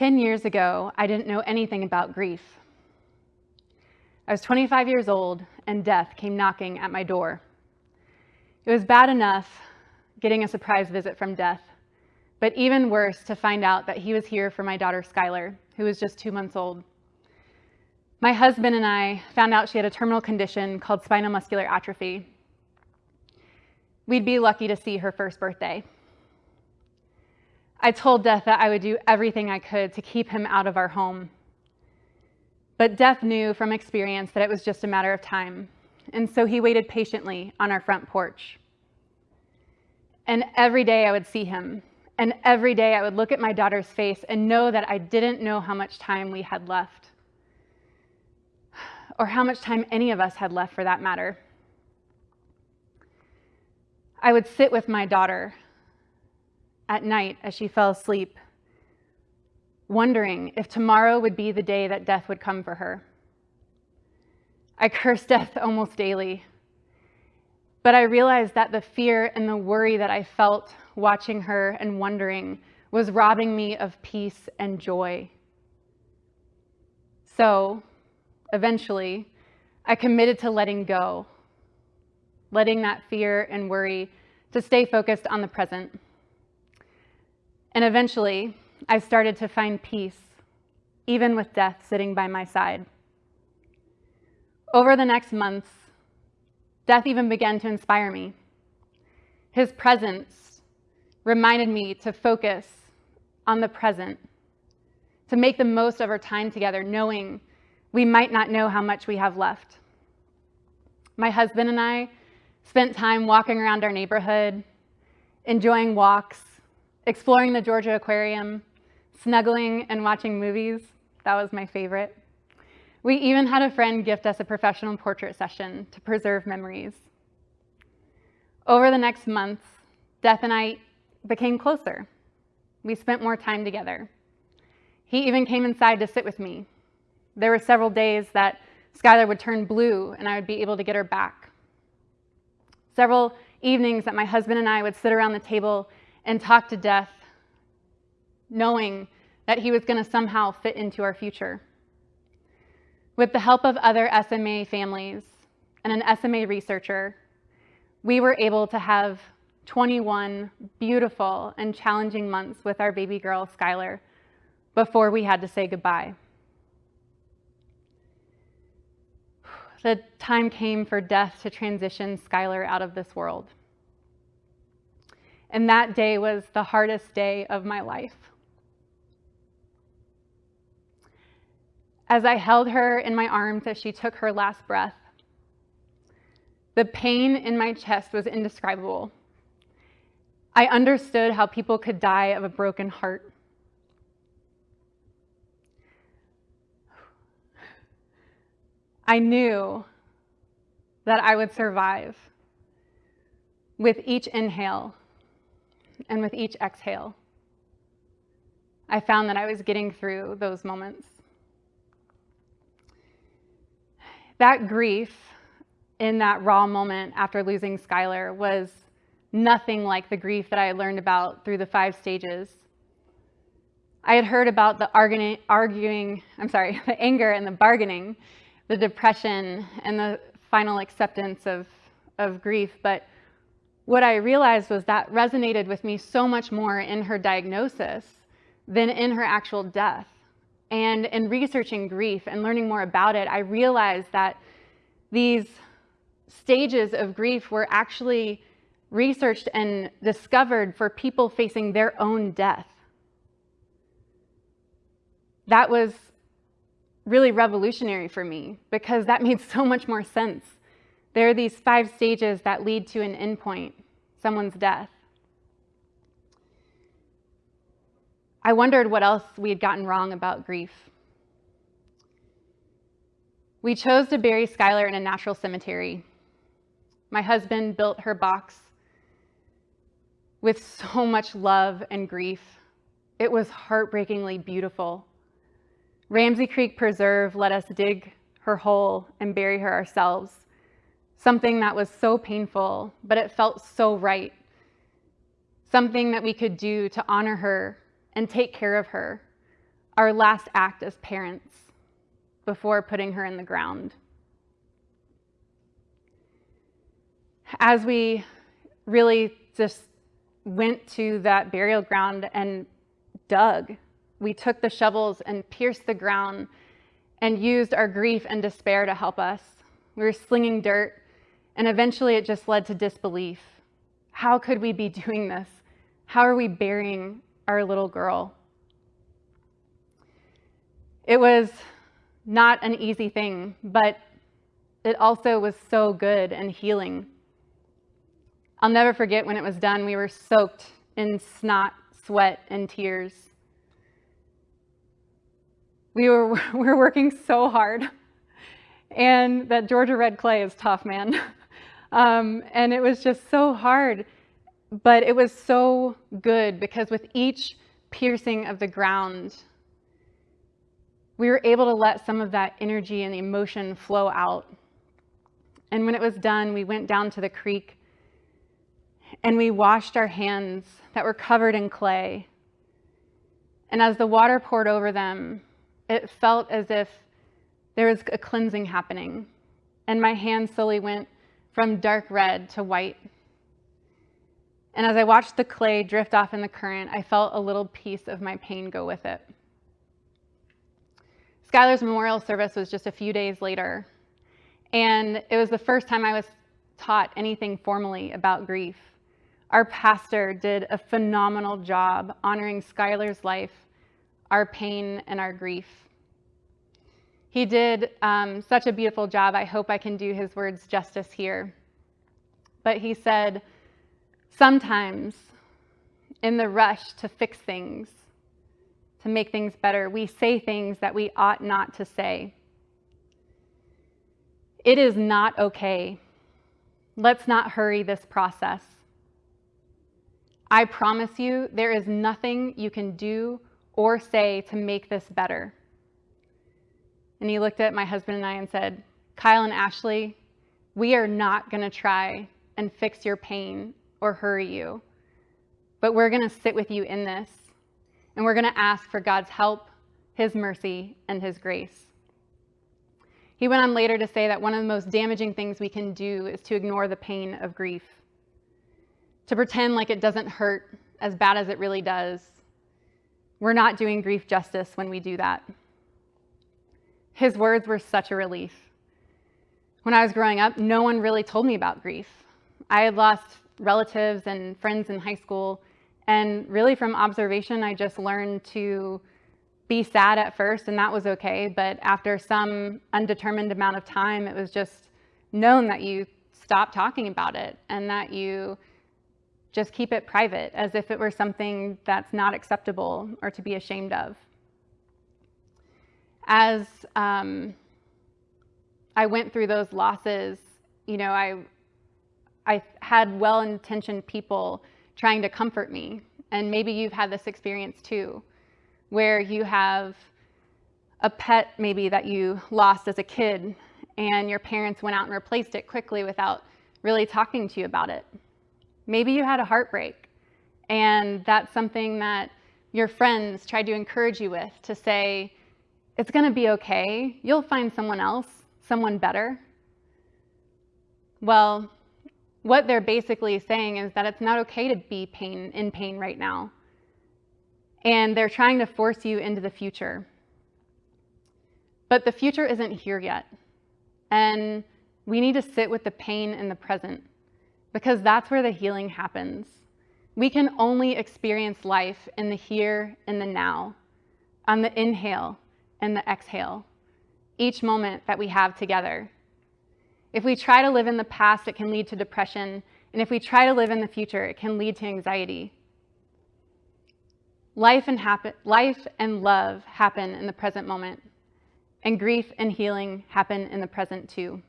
10 years ago, I didn't know anything about grief. I was 25 years old and death came knocking at my door. It was bad enough getting a surprise visit from death, but even worse to find out that he was here for my daughter Skylar, who was just two months old. My husband and I found out she had a terminal condition called spinal muscular atrophy. We'd be lucky to see her first birthday. I told Death that I would do everything I could to keep him out of our home. But Death knew from experience that it was just a matter of time, and so he waited patiently on our front porch. And every day I would see him, and every day I would look at my daughter's face and know that I didn't know how much time we had left, or how much time any of us had left for that matter. I would sit with my daughter at night as she fell asleep, wondering if tomorrow would be the day that death would come for her. I cursed death almost daily, but I realized that the fear and the worry that I felt watching her and wondering was robbing me of peace and joy. So, eventually, I committed to letting go, letting that fear and worry to stay focused on the present. And eventually, I started to find peace, even with death sitting by my side. Over the next months, death even began to inspire me. His presence reminded me to focus on the present, to make the most of our time together, knowing we might not know how much we have left. My husband and I spent time walking around our neighborhood, enjoying walks, exploring the Georgia Aquarium, snuggling and watching movies. That was my favorite. We even had a friend gift us a professional portrait session to preserve memories. Over the next months, Death and I became closer. We spent more time together. He even came inside to sit with me. There were several days that Skylar would turn blue and I would be able to get her back. Several evenings that my husband and I would sit around the table and talk to death, knowing that he was going to somehow fit into our future. With the help of other SMA families and an SMA researcher, we were able to have 21 beautiful and challenging months with our baby girl, Skylar, before we had to say goodbye. The time came for death to transition Skylar out of this world. And that day was the hardest day of my life. As I held her in my arms as she took her last breath, the pain in my chest was indescribable. I understood how people could die of a broken heart. I knew that I would survive with each inhale and with each exhale, I found that I was getting through those moments. That grief in that raw moment after losing Skylar was nothing like the grief that I had learned about through the five stages. I had heard about the arguing, arguing, I'm sorry, the anger and the bargaining, the depression and the final acceptance of, of grief, but what I realized was that resonated with me so much more in her diagnosis than in her actual death. And in researching grief and learning more about it, I realized that these stages of grief were actually researched and discovered for people facing their own death. That was really revolutionary for me because that made so much more sense there are these five stages that lead to an endpoint, someone's death. I wondered what else we had gotten wrong about grief. We chose to bury Skylar in a natural cemetery. My husband built her box with so much love and grief. It was heartbreakingly beautiful. Ramsey Creek Preserve let us dig her hole and bury her ourselves something that was so painful, but it felt so right. Something that we could do to honor her and take care of her our last act as parents before putting her in the ground. As we really just went to that burial ground and dug, we took the shovels and pierced the ground and used our grief and despair to help us. We were slinging dirt, and eventually it just led to disbelief. How could we be doing this? How are we burying our little girl? It was not an easy thing, but it also was so good and healing. I'll never forget when it was done, we were soaked in snot, sweat, and tears. We were, we were working so hard. And that Georgia red clay is tough, man. Um, and it was just so hard, but it was so good because with each piercing of the ground, we were able to let some of that energy and emotion flow out. And when it was done, we went down to the creek and we washed our hands that were covered in clay. And as the water poured over them, it felt as if there was a cleansing happening. And my hands slowly went from dark red to white. And as I watched the clay drift off in the current, I felt a little piece of my pain go with it. Skylar's memorial service was just a few days later, and it was the first time I was taught anything formally about grief. Our pastor did a phenomenal job honoring Skylar's life, our pain, and our grief. He did um, such a beautiful job. I hope I can do his words justice here. But he said, sometimes in the rush to fix things, to make things better. We say things that we ought not to say. It is not okay. Let's not hurry this process. I promise you, there is nothing you can do or say to make this better. And he looked at my husband and I and said, Kyle and Ashley, we are not going to try and fix your pain or hurry you, but we're going to sit with you in this and we're going to ask for God's help, His mercy, and His grace. He went on later to say that one of the most damaging things we can do is to ignore the pain of grief, to pretend like it doesn't hurt as bad as it really does. We're not doing grief justice when we do that. His words were such a relief. When I was growing up, no one really told me about grief. I had lost relatives and friends in high school and really from observation, I just learned to be sad at first, and that was okay. But after some undetermined amount of time, it was just known that you stop talking about it and that you just keep it private as if it were something that's not acceptable or to be ashamed of. As um, I went through those losses, you know, I, I had well-intentioned people trying to comfort me. And maybe you've had this experience too, where you have a pet maybe that you lost as a kid and your parents went out and replaced it quickly without really talking to you about it. Maybe you had a heartbreak and that's something that your friends tried to encourage you with to say, it's going to be okay. You'll find someone else, someone better. Well, what they're basically saying is that it's not okay to be pain in pain right now. And they're trying to force you into the future. But the future isn't here yet. And we need to sit with the pain in the present because that's where the healing happens. We can only experience life in the here and the now, on the inhale and the exhale, each moment that we have together. If we try to live in the past, it can lead to depression. And if we try to live in the future, it can lead to anxiety. Life and, happen, life and love happen in the present moment, and grief and healing happen in the present too.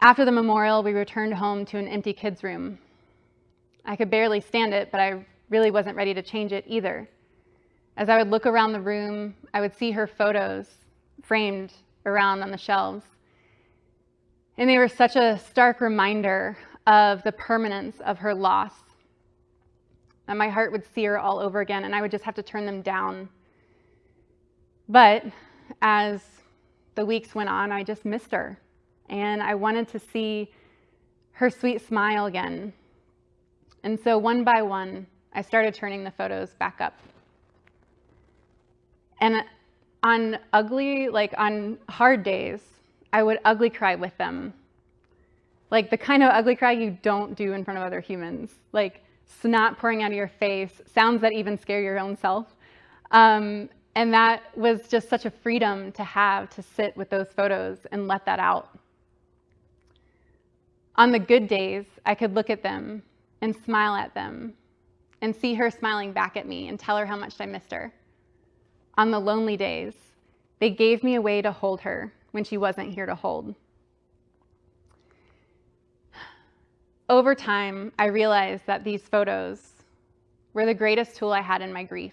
After the memorial, we returned home to an empty kids' room. I could barely stand it, but I really wasn't ready to change it either. As I would look around the room, I would see her photos framed around on the shelves. And they were such a stark reminder of the permanence of her loss. that my heart would sear all over again and I would just have to turn them down. But as the weeks went on, I just missed her. And I wanted to see her sweet smile again. And so one by one, I started turning the photos back up. And on ugly, like on hard days, I would ugly cry with them. Like the kind of ugly cry you don't do in front of other humans. Like snot pouring out of your face, sounds that even scare your own self. Um, and that was just such a freedom to have to sit with those photos and let that out. On the good days, I could look at them and smile at them and see her smiling back at me and tell her how much I missed her. On the lonely days, they gave me a way to hold her when she wasn't here to hold. Over time, I realized that these photos were the greatest tool I had in my grief.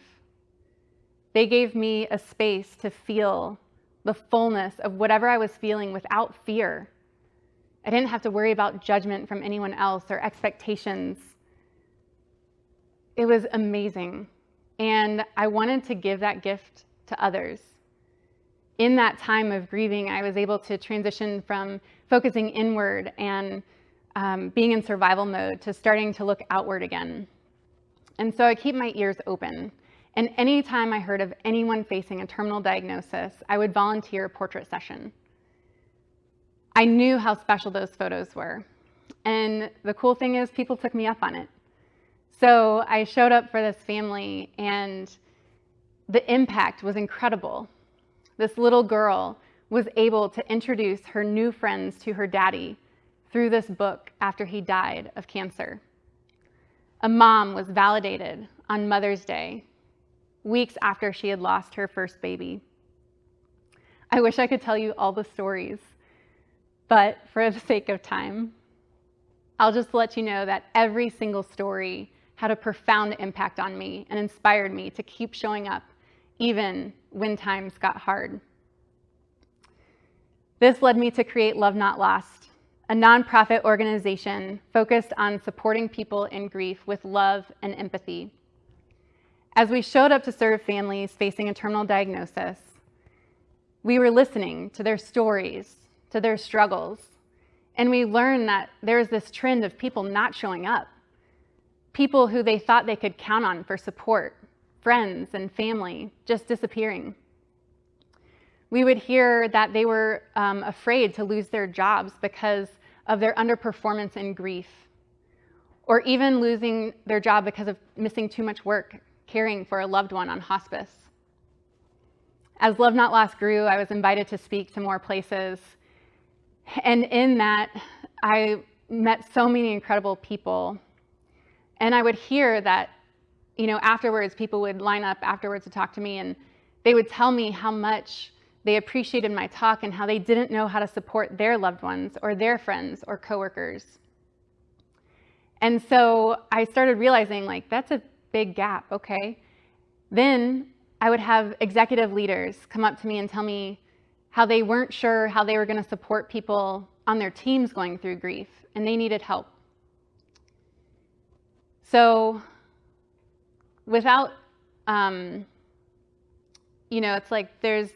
They gave me a space to feel the fullness of whatever I was feeling without fear. I didn't have to worry about judgment from anyone else or expectations. It was amazing. And I wanted to give that gift to others. In that time of grieving, I was able to transition from focusing inward and um, being in survival mode to starting to look outward again. And so I keep my ears open. And anytime I heard of anyone facing a terminal diagnosis, I would volunteer a portrait session. I knew how special those photos were. And the cool thing is people took me up on it. So I showed up for this family and the impact was incredible. This little girl was able to introduce her new friends to her daddy through this book after he died of cancer. A mom was validated on Mother's Day, weeks after she had lost her first baby. I wish I could tell you all the stories, but for the sake of time, I'll just let you know that every single story had a profound impact on me and inspired me to keep showing up even when times got hard. This led me to create Love Not Lost, a nonprofit organization focused on supporting people in grief with love and empathy. As we showed up to serve families facing a terminal diagnosis, we were listening to their stories, to their struggles, and we learned that there's this trend of people not showing up people who they thought they could count on for support, friends and family, just disappearing. We would hear that they were um, afraid to lose their jobs because of their underperformance and grief, or even losing their job because of missing too much work caring for a loved one on hospice. As Love Not Lost grew, I was invited to speak to more places. And in that, I met so many incredible people and I would hear that, you know, afterwards, people would line up afterwards to talk to me and they would tell me how much they appreciated my talk and how they didn't know how to support their loved ones or their friends or coworkers. And so I started realizing like, that's a big gap, okay? Then I would have executive leaders come up to me and tell me how they weren't sure how they were gonna support people on their teams going through grief and they needed help. So without, um, you know, it's like there's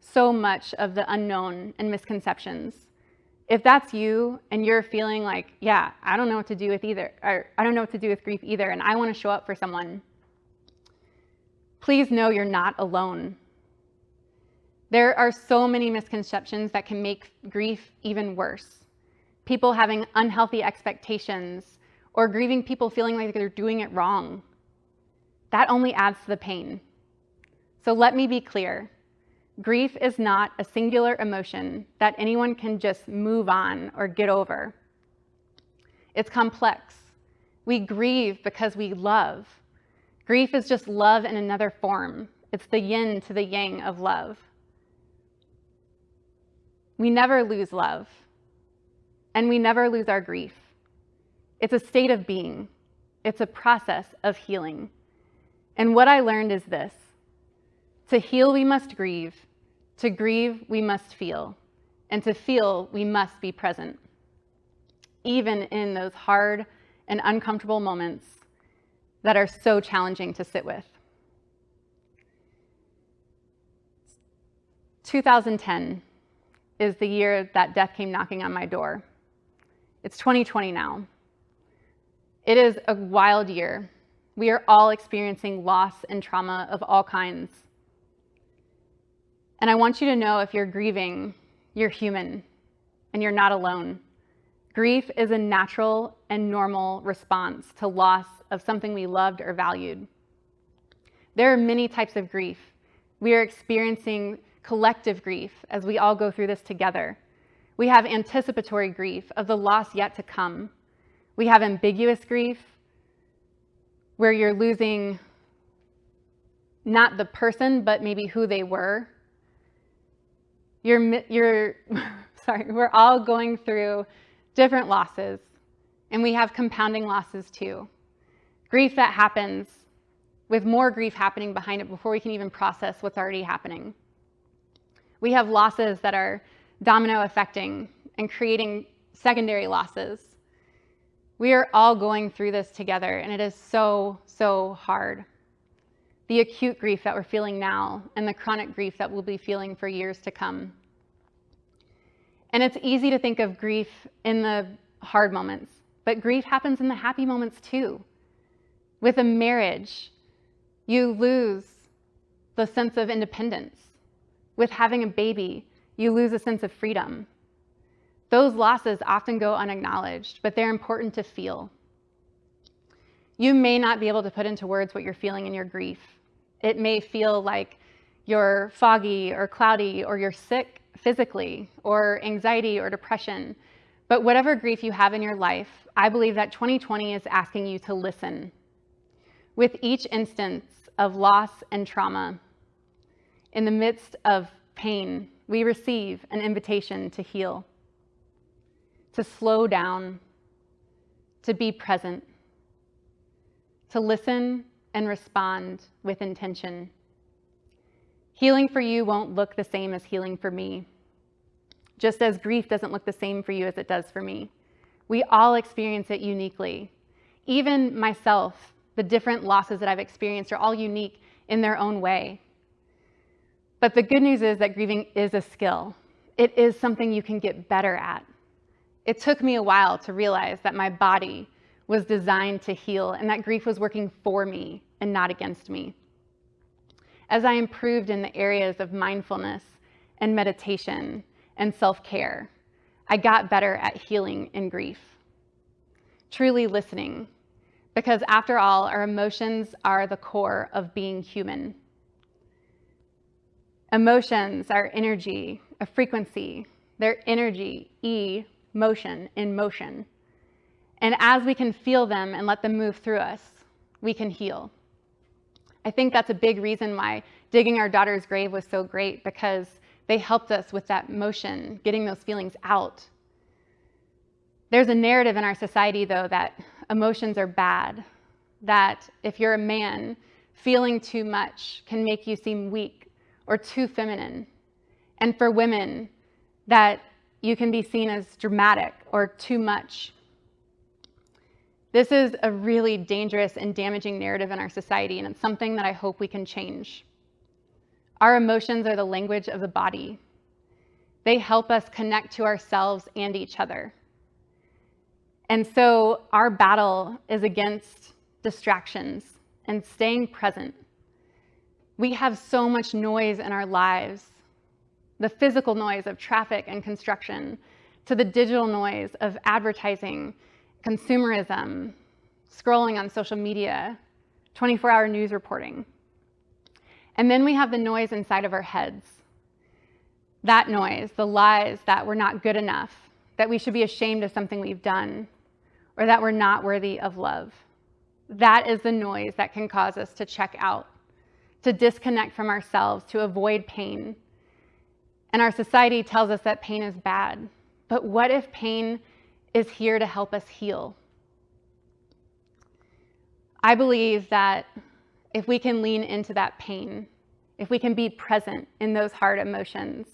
so much of the unknown and misconceptions. If that's you and you're feeling like, yeah, I don't know what to do with either, or I don't know what to do with grief either, and I want to show up for someone, please know you're not alone. There are so many misconceptions that can make grief even worse. People having unhealthy expectations or grieving people feeling like they're doing it wrong. That only adds to the pain. So let me be clear. Grief is not a singular emotion that anyone can just move on or get over. It's complex. We grieve because we love. Grief is just love in another form. It's the yin to the yang of love. We never lose love, and we never lose our grief. It's a state of being. It's a process of healing. And what I learned is this. To heal, we must grieve. To grieve, we must feel. And to feel, we must be present. Even in those hard and uncomfortable moments that are so challenging to sit with. 2010 is the year that death came knocking on my door. It's 2020 now. It is a wild year. We are all experiencing loss and trauma of all kinds. And I want you to know if you're grieving, you're human and you're not alone. Grief is a natural and normal response to loss of something we loved or valued. There are many types of grief. We are experiencing collective grief as we all go through this together. We have anticipatory grief of the loss yet to come. We have ambiguous grief, where you're losing not the person, but maybe who they were. You're, you're sorry, we're all going through different losses, and we have compounding losses too. Grief that happens with more grief happening behind it before we can even process what's already happening. We have losses that are domino affecting and creating secondary losses. We are all going through this together, and it is so, so hard. The acute grief that we're feeling now and the chronic grief that we'll be feeling for years to come. And it's easy to think of grief in the hard moments, but grief happens in the happy moments too. With a marriage, you lose the sense of independence. With having a baby, you lose a sense of freedom. Those losses often go unacknowledged, but they're important to feel. You may not be able to put into words what you're feeling in your grief. It may feel like you're foggy or cloudy or you're sick physically or anxiety or depression. But whatever grief you have in your life, I believe that 2020 is asking you to listen. With each instance of loss and trauma, in the midst of pain, we receive an invitation to heal, to slow down, to be present, to listen and respond with intention. Healing for you won't look the same as healing for me, just as grief doesn't look the same for you as it does for me. We all experience it uniquely. Even myself, the different losses that I've experienced are all unique in their own way. But the good news is that grieving is a skill. It is something you can get better at. It took me a while to realize that my body was designed to heal and that grief was working for me and not against me. As I improved in the areas of mindfulness and meditation and self-care, I got better at healing in grief. Truly listening, because after all, our emotions are the core of being human. Emotions are energy, a frequency. They're energy, E, motion, in motion. And as we can feel them and let them move through us, we can heal. I think that's a big reason why digging our daughter's grave was so great because they helped us with that motion, getting those feelings out. There's a narrative in our society, though, that emotions are bad, that if you're a man, feeling too much can make you seem weak or too feminine. And for women, that you can be seen as dramatic or too much. This is a really dangerous and damaging narrative in our society, and it's something that I hope we can change. Our emotions are the language of the body. They help us connect to ourselves and each other. And so our battle is against distractions and staying present. We have so much noise in our lives, the physical noise of traffic and construction, to the digital noise of advertising, consumerism, scrolling on social media, 24-hour news reporting. And then we have the noise inside of our heads. That noise, the lies that we're not good enough, that we should be ashamed of something we've done, or that we're not worthy of love. That is the noise that can cause us to check out, to disconnect from ourselves, to avoid pain. And our society tells us that pain is bad. But what if pain is here to help us heal? I believe that if we can lean into that pain, if we can be present in those hard emotions,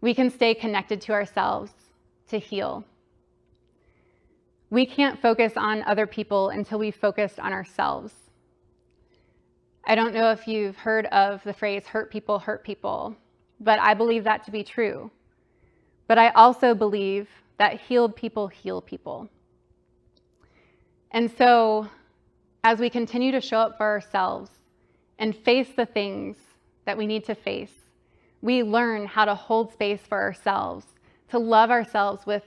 we can stay connected to ourselves to heal. We can't focus on other people until we focus on ourselves. I don't know if you've heard of the phrase hurt people hurt people, but I believe that to be true. But I also believe that healed people heal people. And so, as we continue to show up for ourselves and face the things that we need to face, we learn how to hold space for ourselves, to love ourselves with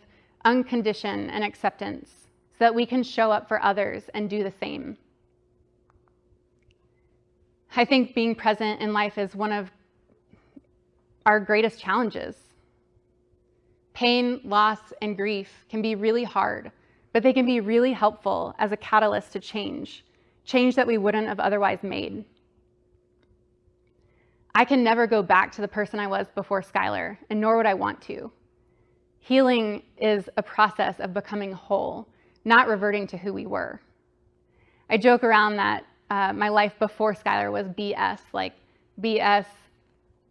unconditioned and acceptance, so that we can show up for others and do the same. I think being present in life is one of our greatest challenges. Pain, loss, and grief can be really hard, but they can be really helpful as a catalyst to change, change that we wouldn't have otherwise made. I can never go back to the person I was before Skylar, and nor would I want to. Healing is a process of becoming whole, not reverting to who we were. I joke around that uh, my life before Skylar was BS, like BS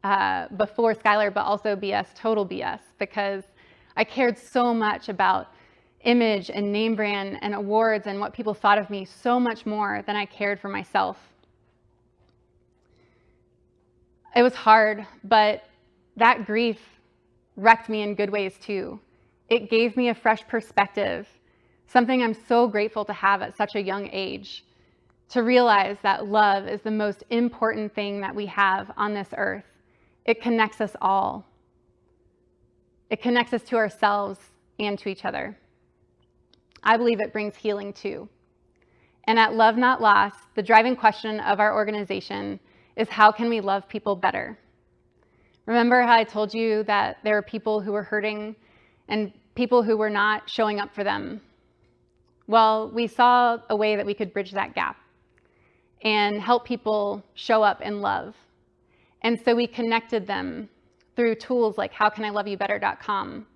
uh, before Skylar, but also BS, total BS, because I cared so much about image and name brand and awards and what people thought of me so much more than I cared for myself. It was hard, but that grief wrecked me in good ways too. It gave me a fresh perspective, something I'm so grateful to have at such a young age, to realize that love is the most important thing that we have on this earth. It connects us all. It connects us to ourselves and to each other. I believe it brings healing too. And at Love Not Lost, the driving question of our organization is how can we love people better? Remember how I told you that there were people who were hurting and people who were not showing up for them? Well, we saw a way that we could bridge that gap and help people show up in love. And so we connected them through tools like howcaniloveYouBetter.com.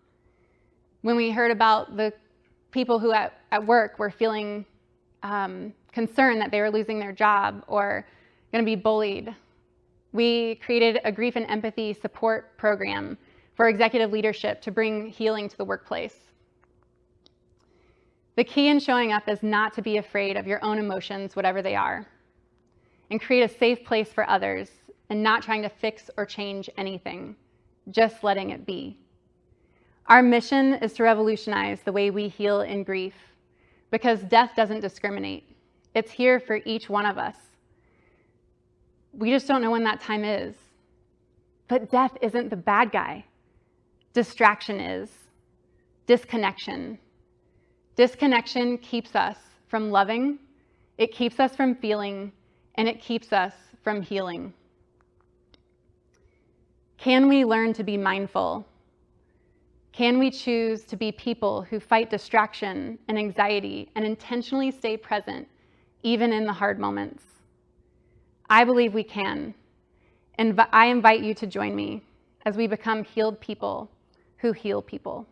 When we heard about the people who at, at work were feeling um, concerned that they were losing their job or going to be bullied, we created a grief and empathy support program for executive leadership to bring healing to the workplace. The key in showing up is not to be afraid of your own emotions, whatever they are, and create a safe place for others and not trying to fix or change anything, just letting it be. Our mission is to revolutionize the way we heal in grief because death doesn't discriminate. It's here for each one of us. We just don't know when that time is. But death isn't the bad guy. Distraction is. Disconnection. Disconnection keeps us from loving, it keeps us from feeling, and it keeps us from healing. Can we learn to be mindful? Can we choose to be people who fight distraction and anxiety and intentionally stay present, even in the hard moments? I believe we can. And I invite you to join me as we become healed people who heal people.